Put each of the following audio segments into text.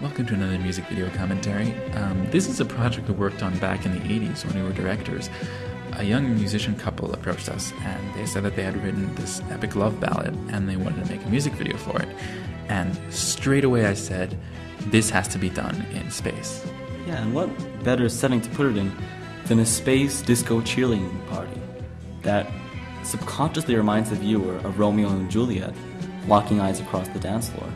Welcome to another music video commentary. Um, this is a project we worked on back in the 80s when we were directors. A young musician couple approached us and they said that they had written this epic love ballad and they wanted to make a music video for it. And straight away I said, this has to be done in space. Yeah, and what better setting to put it in than a space disco cheerleading party that subconsciously reminds the viewer of Romeo and Juliet locking eyes across the dance floor.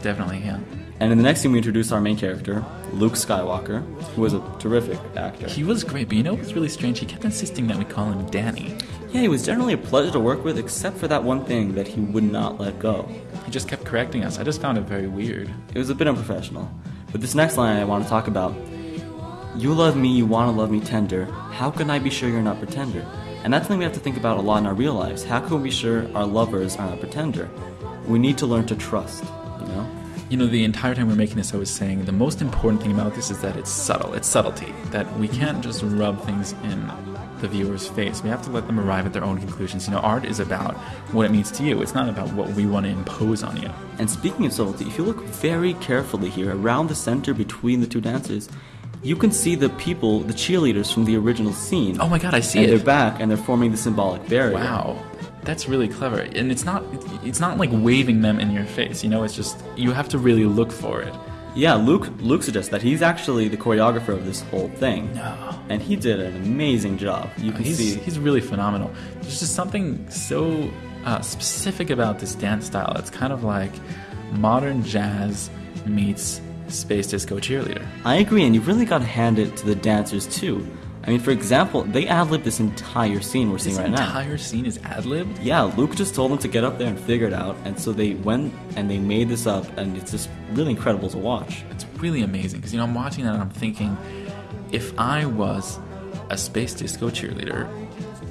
Definitely, yeah. And in the next scene, we introduce our main character, Luke Skywalker, who was a terrific actor. He was great, but you know what's really strange? He kept insisting that we call him Danny. Yeah, he was generally a pleasure to work with, except for that one thing that he would not let go. He just kept correcting us. I just found it very weird. It was a bit unprofessional. But this next line I want to talk about You love me, you want to love me tender. How can I be sure you're not pretender? And that's something we have to think about a lot in our real lives. How can we be sure our lovers are not pretender? We need to learn to trust, you know? You know, the entire time we are making this, I was saying the most important thing about this is that it's subtle. It's subtlety. That we can't just rub things in the viewer's face. We have to let them arrive at their own conclusions. You know, art is about what it means to you. It's not about what we want to impose on you. And speaking of subtlety, if you look very carefully here, around the center between the two dancers, you can see the people, the cheerleaders from the original scene. Oh my god, I see and it. they're back and they're forming the symbolic barrier. Wow. That's really clever. And it's not it's not like waving them in your face, you know, it's just you have to really look for it. Yeah, Luke Luke suggests that he's actually the choreographer of this whole thing. No. And he did an amazing job. You can he's, see he's really phenomenal. There's just something so uh, specific about this dance style. It's kind of like modern jazz meets space disco cheerleader. I agree, and you've really got to hand it to the dancers too. I mean, for example, they ad libbed this entire scene we're seeing This right now. entire scene is ad libbed. Yeah, Luke just told them to get up there and figure it out, and so they went and they made this up, and it's just really incredible to watch. It's really amazing because you know I'm watching that and I'm thinking, if I was a space disco cheerleader,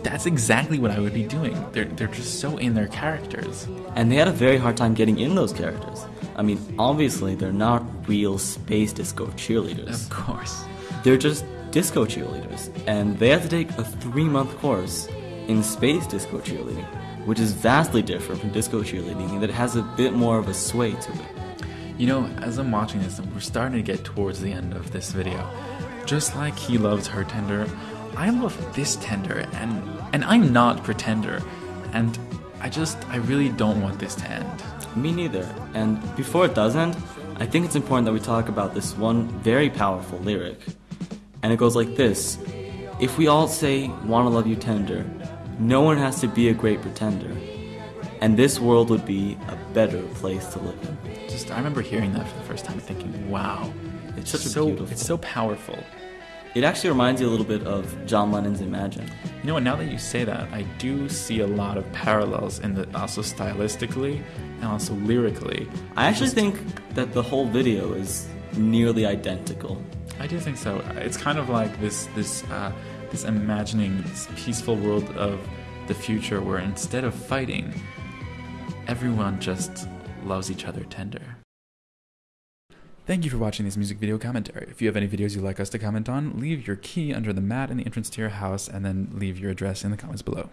that's exactly what I would be doing. They're they're just so in their characters. And they had a very hard time getting in those characters. I mean, obviously, they're not real space disco cheerleaders. Of course. They're just disco cheerleaders, and they had to take a three month course in space disco cheerleading, which is vastly different from disco cheerleading, and that has a bit more of a sway to it. You know, as I'm watching this, we're starting to get towards the end of this video. Just like he loves her tender, I love this tender, and and I'm not pretender, and I just I really don't want this to end. Me neither. And before it does end, I think it's important that we talk about this one very powerful lyric. And it goes like this If we all say, wanna love you tender, no one has to be a great pretender. And this world would be a better place to live in. Just I remember hearing that for the first time, thinking, wow, It's such a so beautiful. it's so powerful. It actually reminds you a little bit of John Lennon's Imagine. You know what? Now that you say that, I do see a lot of parallels in the also stylistically and also lyrically. I actually Just- think that the whole video is nearly identical. I do think so. It's kind of like this this uh, this imagining this peaceful world of the future where instead of fighting, everyone just loves each other tender. Thank you for watching this music video commentary. If you have any videos you'd like us to comment on, leave your key under the mat in the entrance to your house and then leave your address in the comments below.